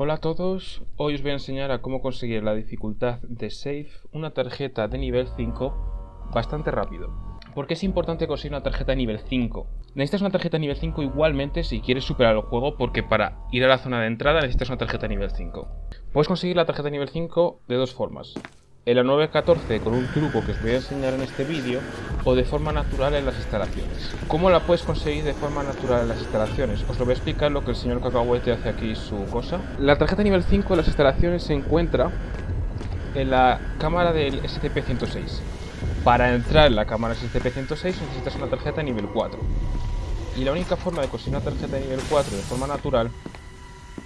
Hola a todos, hoy os voy a enseñar a cómo conseguir la dificultad de Safe una tarjeta de nivel 5 bastante rápido. ¿Por qué es importante conseguir una tarjeta de nivel 5? Necesitas una tarjeta de nivel 5 igualmente si quieres superar el juego porque para ir a la zona de entrada necesitas una tarjeta de nivel 5. Puedes conseguir la tarjeta de nivel 5 de dos formas en la 914 con un truco que os voy a enseñar en este vídeo o de forma natural en las instalaciones. ¿Cómo la puedes conseguir de forma natural en las instalaciones? Os lo voy a explicar lo que el señor Cacahuete hace aquí su cosa. La tarjeta nivel 5 de las instalaciones se encuentra en la cámara del SCP-106. Para entrar en la cámara SCP-106 necesitas una tarjeta nivel 4. Y la única forma de conseguir una tarjeta de nivel 4 de forma natural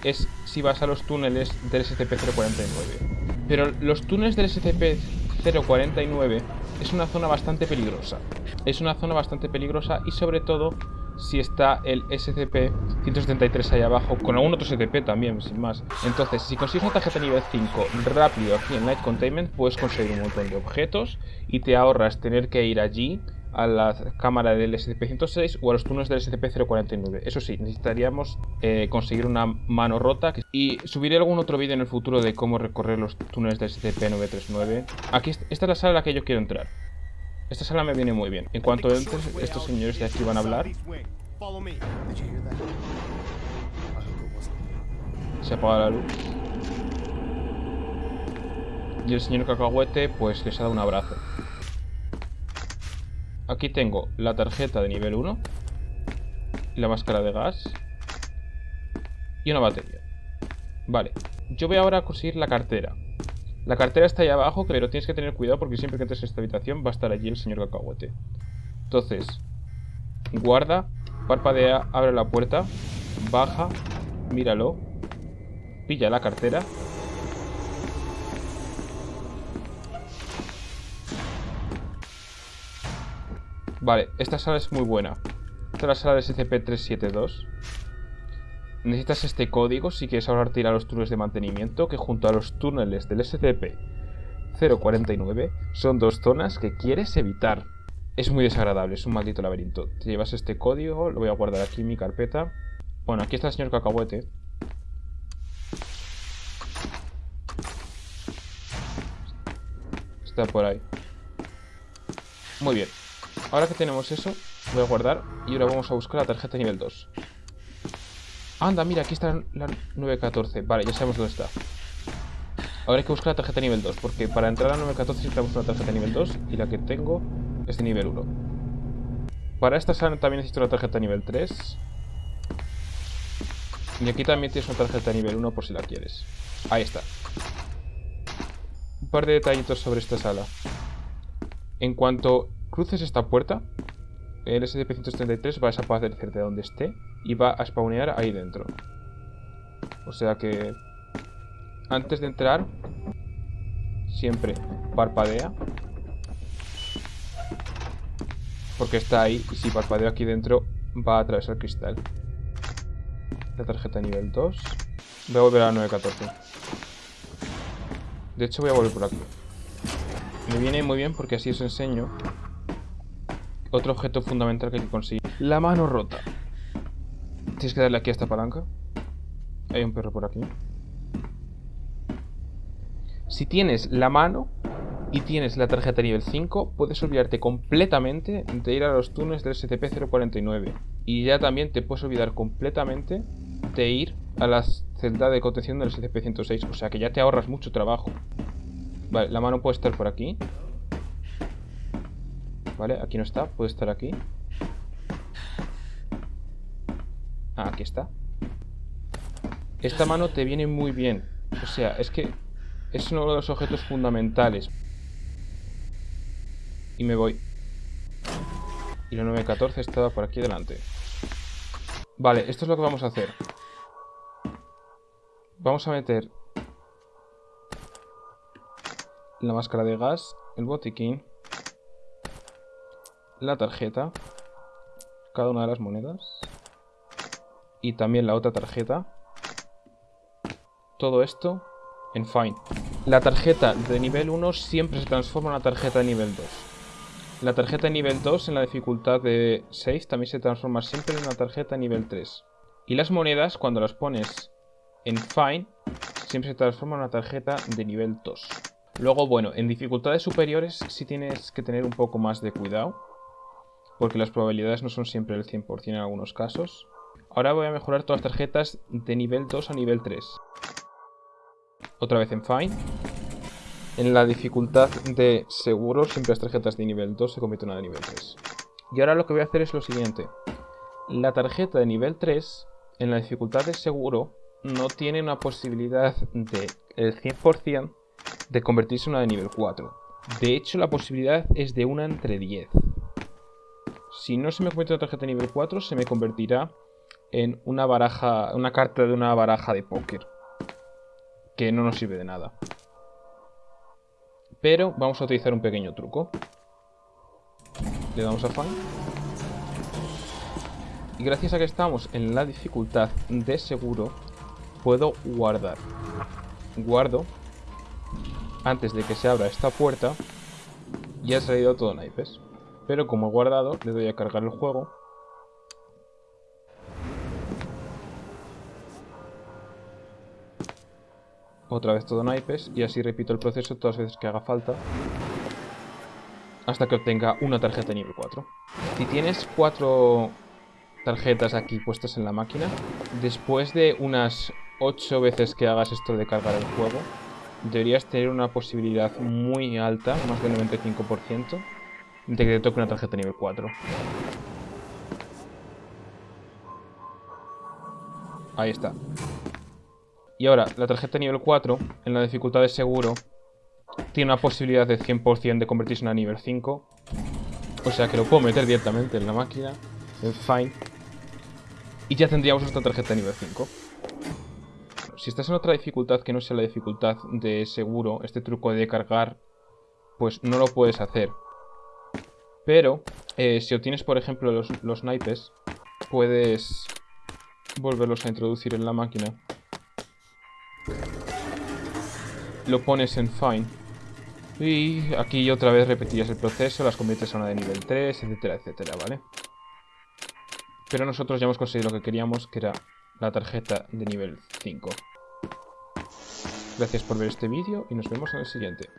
es si vas a los túneles del SCP-049. Pero los túneles del SCP-049 es una zona bastante peligrosa. Es una zona bastante peligrosa y sobre todo si está el SCP-173 ahí abajo, con algún otro SCP también, sin más. Entonces, si consigues una tarjeta nivel 5 rápido aquí en Light Containment, puedes conseguir un montón de objetos y te ahorras tener que ir allí a la cámara del SCP-106 o a los túneles del SCP-049. Eso sí, necesitaríamos eh, conseguir una mano rota. Y subiré algún otro vídeo en el futuro de cómo recorrer los túneles del SCP-939. Aquí, esta es la sala a la que yo quiero entrar. Esta sala me viene muy bien. En cuanto entres, estos señores de aquí van a hablar. Se apaga la luz. Y el señor cacahuete pues les ha dado un abrazo. Aquí tengo la tarjeta de nivel 1 y la máscara de gas y una batería. Vale, yo voy ahora a conseguir la cartera. La cartera está ahí abajo, pero tienes que tener cuidado porque siempre que entres en esta habitación va a estar allí el señor cacahuete. Entonces, guarda, parpadea, abre la puerta, baja, míralo, pilla la cartera Vale, esta sala es muy buena. Esta es la sala de SCP-372. Necesitas este código si quieres ahorrarte ir a los túneles de mantenimiento, que junto a los túneles del SCP-049 son dos zonas que quieres evitar. Es muy desagradable, es un maldito laberinto. Te llevas este código, lo voy a guardar aquí en mi carpeta. Bueno, aquí está el señor cacahuete. Está por ahí. Muy bien. Ahora que tenemos eso, voy a guardar y ahora vamos a buscar la tarjeta nivel 2. Anda, mira, aquí está la 914. Vale, ya sabemos dónde está. Ahora hay que buscar la tarjeta nivel 2, porque para entrar a 914 necesitamos una tarjeta nivel 2 y la que tengo es de nivel 1. Para esta sala también necesito una tarjeta nivel 3. Y aquí también tienes una tarjeta nivel 1 por si la quieres. Ahí está. Un par de detallitos sobre esta sala. En cuanto cruces esta puerta, el SCP-133 va a desaparecer de donde esté y va a spawnear ahí dentro. O sea que antes de entrar, siempre parpadea. Porque está ahí y si parpadeo aquí dentro va a atravesar el cristal. La tarjeta nivel 2. Voy a volver a la 914. De hecho voy a volver por aquí. Me viene muy bien porque así os enseño otro objeto fundamental que hay que conseguir. La mano rota. Tienes que darle aquí a esta palanca. Hay un perro por aquí. Si tienes la mano y tienes la tarjeta nivel 5, puedes olvidarte completamente de ir a los túneles del SCP-049. Y ya también te puedes olvidar completamente de ir a la celda de contención del SCP-106. O sea que ya te ahorras mucho trabajo. Vale, la mano puede estar por aquí. ¿Vale? Aquí no está, puede estar aquí. Ah, aquí está. Esta mano te viene muy bien. O sea, es que es uno de los objetos fundamentales. Y me voy. Y la 914 estaba por aquí delante. Vale, esto es lo que vamos a hacer. Vamos a meter la máscara de gas, el botiquín la tarjeta, cada una de las monedas y también la otra tarjeta. Todo esto en Find. La tarjeta de nivel 1 siempre se transforma en una tarjeta de nivel 2. La tarjeta de nivel 2 en la dificultad de 6 también se transforma siempre en una tarjeta de nivel 3. Y las monedas, cuando las pones en Fine siempre se transforma en una tarjeta de nivel 2. Luego, bueno, en dificultades superiores sí tienes que tener un poco más de cuidado. Porque las probabilidades no son siempre el 100% en algunos casos. Ahora voy a mejorar todas las tarjetas de nivel 2 a nivel 3. Otra vez en Fine. En la dificultad de seguro, siempre las tarjetas de nivel 2 se convierten en una de nivel 3. Y ahora lo que voy a hacer es lo siguiente. La tarjeta de nivel 3, en la dificultad de seguro, no tiene una posibilidad de el 100% de convertirse en una de nivel 4. De hecho, la posibilidad es de una entre 10. Si no se me convierte en una tarjeta nivel 4, se me convertirá en una baraja, una carta de una baraja de póker. Que no nos sirve de nada. Pero vamos a utilizar un pequeño truco. Le damos a fan. Y gracias a que estamos en la dificultad de seguro, puedo guardar. Guardo antes de que se abra esta puerta y ha salido todo naipes. Pero como he guardado, le doy a cargar el juego. Otra vez todo naipes y así repito el proceso todas las veces que haga falta. Hasta que obtenga una tarjeta de nivel 4. Si tienes cuatro tarjetas aquí puestas en la máquina, después de unas 8 veces que hagas esto de cargar el juego, deberías tener una posibilidad muy alta, más del 95%, de que toque una tarjeta nivel 4. Ahí está. Y ahora, la tarjeta nivel 4, en la dificultad de seguro, tiene una posibilidad de 100% de convertirse en a nivel 5. O sea que lo puedo meter directamente en la máquina, en Fine. Y ya tendríamos nuestra tarjeta nivel 5 si estás en otra dificultad que no sea la dificultad de seguro, este truco de cargar, pues no lo puedes hacer. Pero, eh, si obtienes, por ejemplo, los, los naipes, puedes volverlos a introducir en la máquina. Lo pones en Fine. Y aquí otra vez repetirías el proceso, las conviertes a una de nivel 3, etcétera, etcétera, ¿vale? Pero nosotros ya hemos conseguido lo que queríamos, que era la tarjeta de nivel 5. Gracias por ver este vídeo y nos vemos en el siguiente.